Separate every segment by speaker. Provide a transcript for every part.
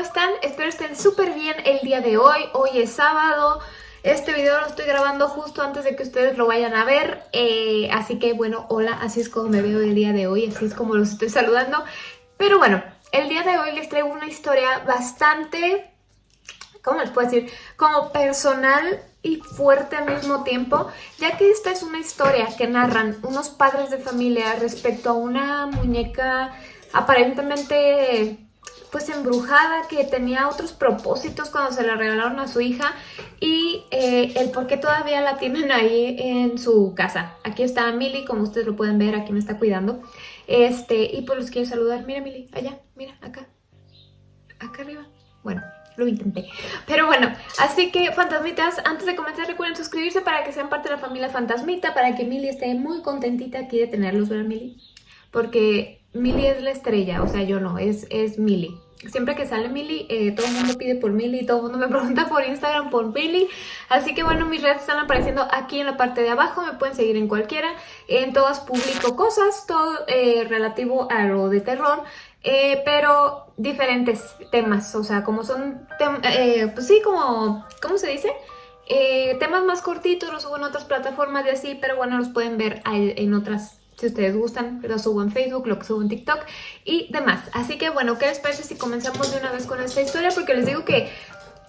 Speaker 1: están? Espero estén súper bien el día de hoy. Hoy es sábado. Este video lo estoy grabando justo antes de que ustedes lo vayan a ver. Eh, así que bueno, hola, así es como me veo el día de hoy, así es como los estoy saludando. Pero bueno, el día de hoy les traigo una historia bastante, ¿cómo les puedo decir? Como personal y fuerte al mismo tiempo, ya que esta es una historia que narran unos padres de familia respecto a una muñeca aparentemente pues embrujada que tenía otros propósitos cuando se la regalaron a su hija y eh, el por qué todavía la tienen ahí en su casa. Aquí está Milly, como ustedes lo pueden ver, aquí me está cuidando. Este, y pues los quiero saludar. Mira Milly, allá, mira, acá. Acá arriba. Bueno, lo intenté. Pero bueno, así que fantasmitas, antes de comenzar recuerden suscribirse para que sean parte de la familia fantasmita, para que Milly esté muy contentita aquí de tenerlos, ¿verdad Milly? Porque Milly es la estrella, o sea, yo no, es, es Milly. Siempre que sale Milly, eh, todo el mundo pide por Milly, todo el mundo me pregunta por Instagram por Milly. Así que bueno, mis redes están apareciendo aquí en la parte de abajo, me pueden seguir en cualquiera. En todas publico cosas, todo eh, relativo a lo de terror, eh, pero diferentes temas, o sea, como son, pues sí, como, ¿cómo se dice? temas más cortitos, los subo en otras plataformas y así, pero bueno, los pueden ver en otras si ustedes gustan, lo subo en Facebook, lo subo en TikTok y demás. Así que bueno, ¿qué les parece si comenzamos de una vez con esta historia? Porque les digo que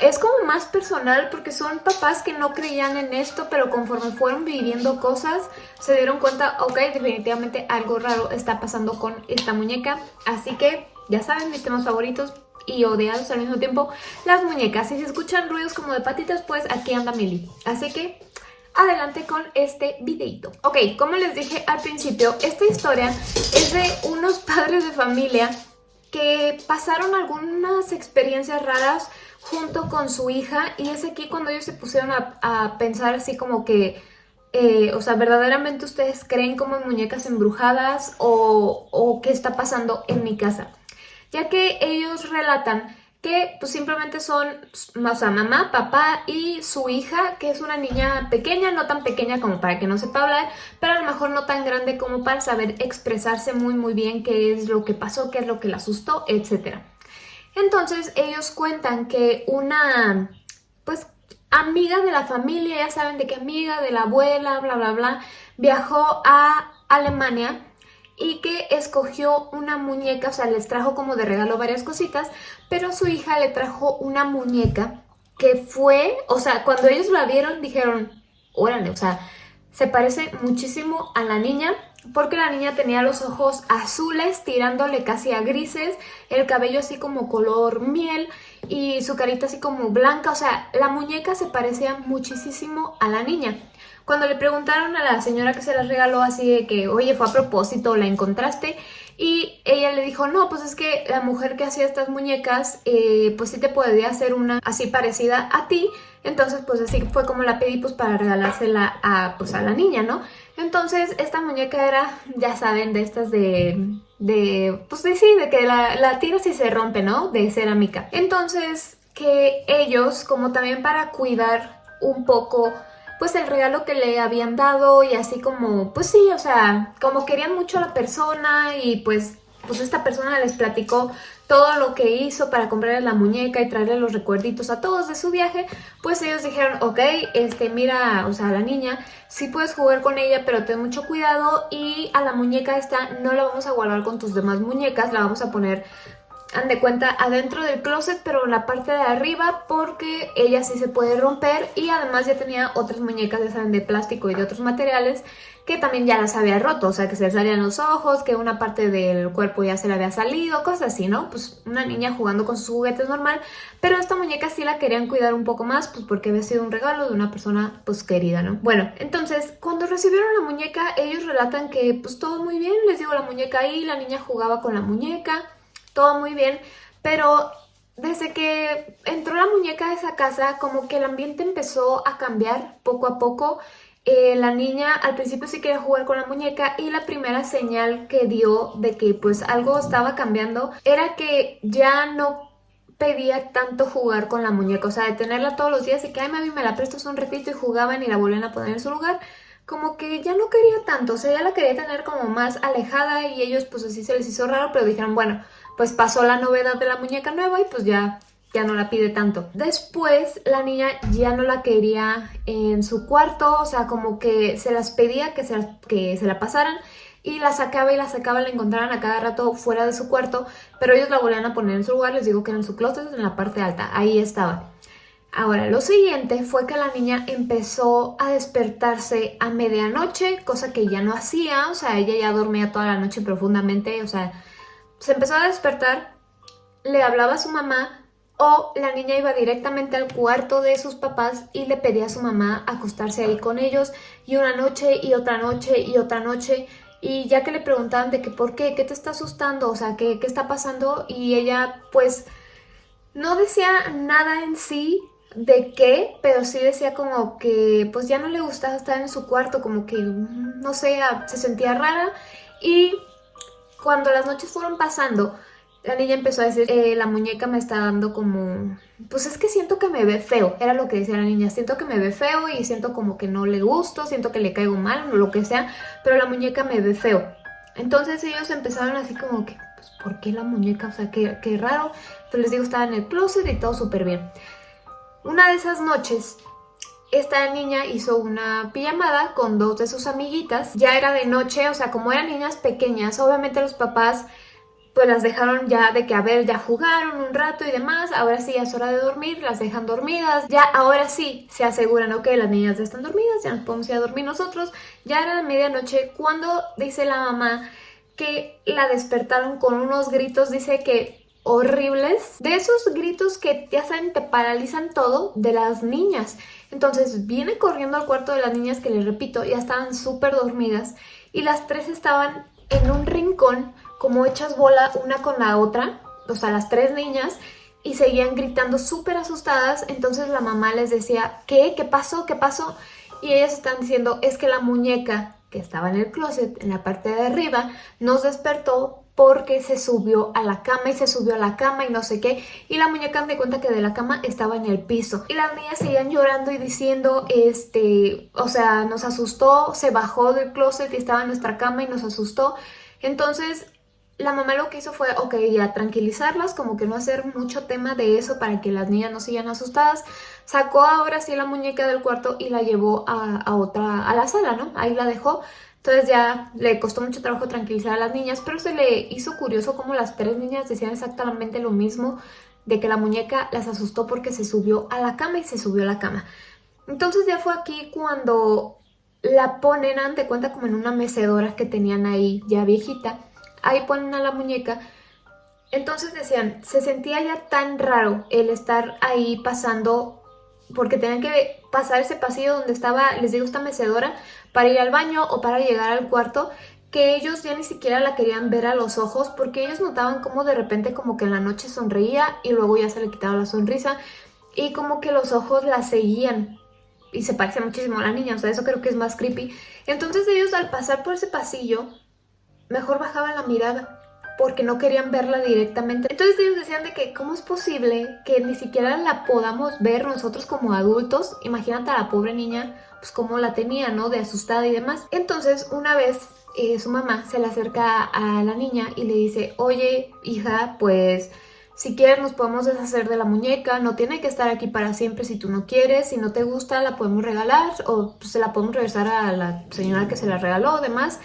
Speaker 1: es como más personal porque son papás que no creían en esto, pero conforme fueron viviendo cosas, se dieron cuenta, ok, definitivamente algo raro está pasando con esta muñeca. Así que, ya saben, mis temas favoritos y odiados al mismo tiempo, las muñecas. Y si escuchan ruidos como de patitas, pues aquí anda Milly. Así que adelante con este videito. Ok, como les dije al principio, esta historia es de unos padres de familia que pasaron algunas experiencias raras junto con su hija y es aquí cuando ellos se pusieron a, pensar así como que, eh, o sea, verdaderamente ustedes creen como en muñecas embrujadas o, o qué está pasando en mi casa. Ya que ellos relatan que pues simplemente son, o sea, mamá, papá y su hija, que es una niña pequeña, no tan pequeña como para que no sepa hablar, pero a lo mejor no tan grande como para saber expresarse muy muy bien qué es lo que pasó, qué es lo que la asustó, etc. Entonces ellos cuentan que una, pues, amiga de la familia, ya saben de qué amiga, de la abuela, bla bla bla, viajó a Alemania y que escogió una muñeca, o sea, les trajo como de regalo varias cositas, pero su hija le trajo una muñeca que fue, o sea, cuando ellos la vieron dijeron, órale, o sea, se parece muchísimo a la niña porque la niña tenía los ojos azules tirándole casi a grises, el cabello así como color miel y su carita así como blanca, o sea, la muñeca se parecía muchísimo a la niña. Cuando le preguntaron a la señora que se las regaló así de que, oye, fue a propósito, la encontraste, y ella le dijo, no, pues es que la mujer que hacía estas muñecas, eh, pues sí te podría hacer una así parecida a ti, entonces pues así fue como la pedí pues para regalársela a, pues, a la niña, ¿no? Entonces esta muñeca era, ya saben, de estas de, de pues sí, de que la, la tiras y se rompe, ¿no? De cerámica. Entonces que ellos, como también para cuidar un poco pues el regalo que le habían dado y así como, pues sí, o sea, como querían mucho a la persona y pues, pues esta persona les platicó todo lo que hizo para comprarle la muñeca y traerle los recuerditos a todos de su viaje, pues ellos dijeron, ok, este, mira, o sea, la niña, sí puedes jugar con ella, pero ten mucho cuidado y a la muñeca esta no la vamos a guardar con tus demás muñecas, la vamos a poner han de cuenta adentro del closet pero en la parte de arriba porque ella sí se puede romper y además ya tenía otras muñecas de, de plástico y de otros materiales que también ya las había roto, o sea que se le salían los ojos, que una parte del cuerpo ya se le había salido, cosas así, ¿no? Pues una niña jugando con sus juguetes normal, pero esta muñeca sí la querían cuidar un poco más, pues porque había sido un regalo de una persona pues querida, ¿no? Bueno, entonces cuando recibieron la muñeca ellos relatan que pues todo muy bien, les digo la muñeca ahí, la niña jugaba con la muñeca, todo muy bien, pero desde que entró la muñeca a esa casa, como que el ambiente empezó a cambiar poco a poco. Eh, la niña al principio sí quería jugar con la muñeca y la primera señal que dio de que pues algo estaba cambiando era que ya no pedía tanto jugar con la muñeca, o sea, de tenerla todos los días y que, ay mami, me la prestas un ratito y jugaban y la volvían a poner en su lugar, como que ya no quería tanto, o sea, ya la quería tener como más alejada y ellos pues así se les hizo raro, pero dijeron, bueno, pues pasó la novedad de la muñeca nueva y pues ya, ya no la pide tanto. Después la niña ya no la quería en su cuarto, o sea, como que se las pedía que se, que se la pasaran y la sacaba y la sacaba, la encontraban a cada rato fuera de su cuarto, pero ellos la volvían a poner en su lugar, les digo que en su closet, en la parte alta, ahí estaba. Ahora, lo siguiente fue que la niña empezó a despertarse a medianoche, cosa que ya no hacía, o sea, ella ya dormía toda la noche profundamente, o sea, se empezó a despertar, le hablaba a su mamá o la niña iba directamente al cuarto de sus papás y le pedía a su mamá acostarse ahí con ellos y una noche y otra noche y otra noche. Y ya que le preguntaban de que por qué, qué te está asustando, o sea, qué, qué está pasando y ella pues no decía nada en sí, de qué, pero sí decía como que pues ya no le gustaba estar en su cuarto, como que no sé, se sentía rara. Y cuando las noches fueron pasando, la niña empezó a decir, eh, la muñeca me está dando como... Pues es que siento que me ve feo, era lo que decía la niña, siento que me ve feo y siento como que no le gusto, siento que le caigo mal o lo que sea, pero la muñeca me ve feo. Entonces ellos empezaron así como que, pues ¿por qué la muñeca? O sea, qué, qué raro. Pero les digo, estaba en el closet y todo súper bien. Una de esas noches, esta niña hizo una pijamada con dos de sus amiguitas. Ya era de noche, o sea, como eran niñas pequeñas, obviamente los papás pues las dejaron ya de que, a ver, ya jugaron un rato y demás, ahora sí ya es hora de dormir, las dejan dormidas, ya ahora sí se aseguran, ok, las niñas ya están dormidas, ya nos podemos ir a dormir nosotros, ya era de medianoche cuando dice la mamá que la despertaron con unos gritos, dice que horribles, de esos gritos que ya saben te paralizan todo de las niñas. Entonces viene corriendo al cuarto de las niñas que les repito, ya estaban súper dormidas y las tres estaban en un rincón como hechas bola una con la otra, o sea, las tres niñas, y seguían gritando súper asustadas, entonces la mamá les decía, ¿qué? ¿Qué pasó? ¿Qué pasó? Y ellas están diciendo, es que la muñeca que estaba en el closet, en la parte de arriba, nos despertó porque se subió a la cama y se subió a la cama y no sé qué y la muñeca me cuenta que de la cama estaba en el piso y las niñas seguían llorando y diciendo este o sea nos asustó se bajó del closet y estaba en nuestra cama y nos asustó entonces la mamá lo que hizo fue, ok, ya tranquilizarlas, como que no hacer mucho tema de eso para que las niñas no sigan asustadas. Sacó ahora sí la muñeca del cuarto y la llevó a, a otra, a la sala, ¿no? Ahí la dejó entonces ya le costó mucho trabajo tranquilizar a las niñas, pero se le hizo curioso como las tres niñas decían exactamente lo mismo, de que la muñeca las asustó porque se subió a la cama y se subió a la cama. Entonces ya fue aquí cuando la ponen, ante cuenta como en una mecedora que tenían ahí ya viejita, ahí ponen a la muñeca. Entonces decían, se sentía ya tan raro el estar ahí pasando porque tenían que pasar ese pasillo donde estaba, les digo, esta mecedora para ir al baño o para llegar al cuarto que ellos ya ni siquiera la querían ver a los ojos porque ellos notaban como de repente como que en la noche sonreía y luego ya se le quitaba la sonrisa y como que los ojos la seguían y se parece muchísimo a la niña, o sea, eso creo que es más creepy. Entonces ellos al pasar por ese pasillo, mejor bajaban la mirada porque no querían verla directamente. Entonces ellos decían de que cómo es posible que ni siquiera la podamos ver nosotros como adultos. Imagínate a la pobre niña, pues cómo la tenía, ¿no? De asustada y demás. Entonces una vez eh, su mamá se le acerca a la niña y le dice, oye hija, pues... Si quieres nos podemos deshacer de la muñeca, no tiene que estar aquí para siempre si tú no quieres, si no te gusta la podemos regalar o se la podemos regresar a la señora que se la regaló demás.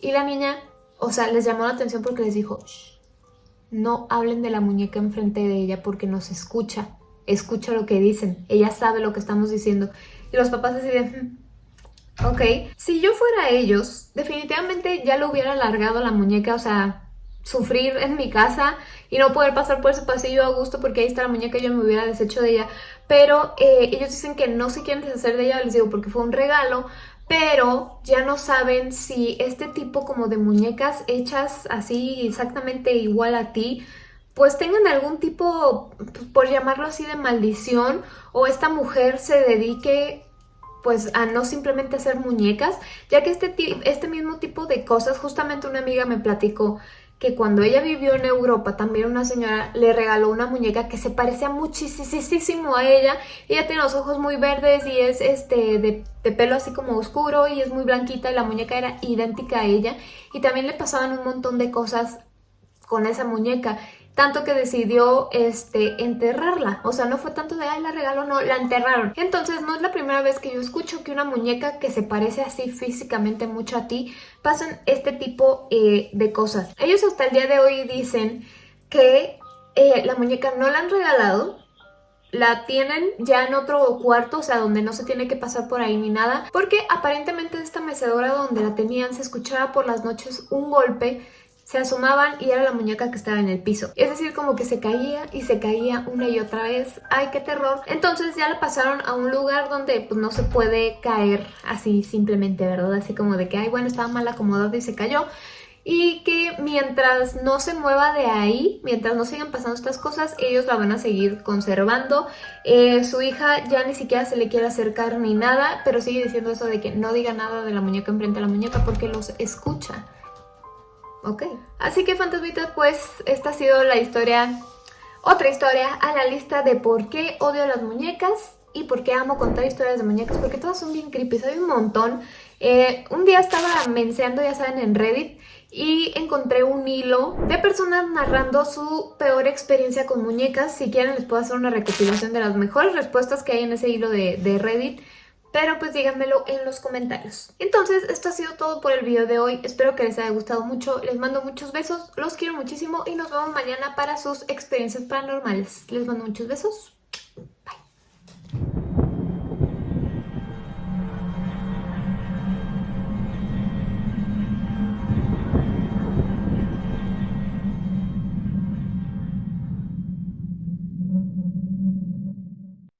Speaker 1: Y la niña o sea, les llamó la atención porque les dijo, no hablen de la muñeca enfrente de ella porque nos escucha, escucha lo que dicen, ella sabe lo que estamos diciendo. Y los papás deciden, hmm, ok, si yo fuera ellos, definitivamente ya lo hubiera alargado la muñeca, o sea, sufrir en mi casa y no poder pasar por ese pasillo a gusto porque ahí está la muñeca y yo me hubiera deshecho de ella. Pero eh, ellos dicen que no se quieren deshacer de ella, les digo, porque fue un regalo, pero ya no saben si este tipo como de muñecas hechas así exactamente igual a ti, pues tengan algún tipo, por llamarlo así, de maldición o esta mujer se dedique pues a no simplemente hacer muñecas, ya que este, este mismo tipo de cosas, justamente una amiga me platicó que cuando ella vivió en Europa, también una señora le regaló una muñeca que se parecía muchísimo a ella. Ella tiene los ojos muy verdes y es este de, de pelo así como oscuro y es muy blanquita y la muñeca era idéntica a ella. Y también le pasaban un montón de cosas con esa muñeca tanto que decidió este, enterrarla. O sea, no fue tanto de, ay, la regaló, no, la enterraron. Entonces, no es la primera vez que yo escucho que una muñeca que se parece así físicamente mucho a ti, pasan este tipo eh, de cosas. Ellos hasta el día de hoy dicen que eh, la muñeca no la han regalado, la tienen ya en otro cuarto, o sea, donde no se tiene que pasar por ahí ni nada, porque aparentemente esta mecedora donde la tenían se escuchaba por las noches un golpe se asomaban y era la muñeca que estaba en el piso. Es decir, como que se caía y se caía una y otra vez. ¡Ay, qué terror! Entonces ya la pasaron a un lugar donde pues no se puede caer así simplemente, ¿verdad? Así como de que, ay, bueno, estaba mal acomodado y se cayó. Y que mientras no se mueva de ahí, mientras no sigan pasando estas cosas, ellos la van a seguir conservando. Eh, su hija ya ni siquiera se le quiere acercar ni nada, pero sigue diciendo eso de que no diga nada de la muñeca enfrente a la muñeca porque los escucha. Ok. Así que fantasmitas, pues esta ha sido la historia, otra historia a la lista de por qué odio las muñecas y por qué amo contar historias de muñecas, porque todas son bien creepy, hay un montón. Eh, un día estaba menseando, ya saben, en Reddit y encontré un hilo de personas narrando su peor experiencia con muñecas. Si quieren les puedo hacer una recopilación de las mejores respuestas que hay en ese hilo de, de Reddit pero pues díganmelo en los comentarios. Entonces, esto ha sido todo por el video de hoy. Espero que les haya gustado mucho. Les mando muchos besos, los quiero muchísimo y nos vemos mañana para sus experiencias paranormales. Les mando muchos besos.